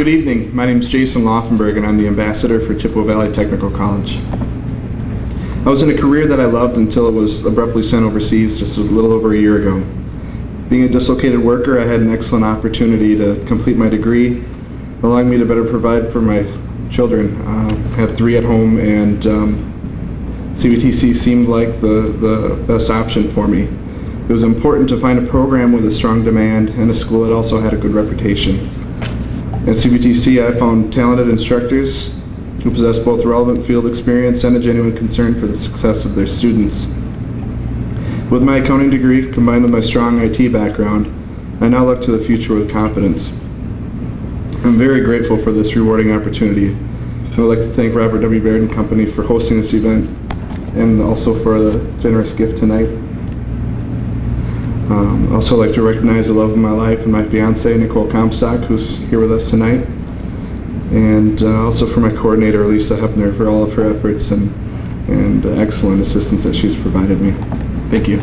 Good evening. My name is Jason Laufenberg, and I'm the ambassador for Chippewa Valley Technical College. I was in a career that I loved until it was abruptly sent overseas just a little over a year ago. Being a dislocated worker, I had an excellent opportunity to complete my degree, allowing me to better provide for my children. Uh, I had three at home, and um, CVTC seemed like the, the best option for me. It was important to find a program with a strong demand and a school that also had a good reputation. At CVTC, I found talented instructors who possess both relevant field experience and a genuine concern for the success of their students. With my accounting degree combined with my strong IT background, I now look to the future with confidence. I'm very grateful for this rewarding opportunity. I would like to thank Robert W. Baird and Company for hosting this event and also for the generous gift tonight. Um, also like to recognize the love of my life and my fiance, Nicole Comstock, who's here with us tonight. And uh, also for my coordinator, Lisa Hepner, for all of her efforts and, and uh, excellent assistance that she's provided me. Thank you.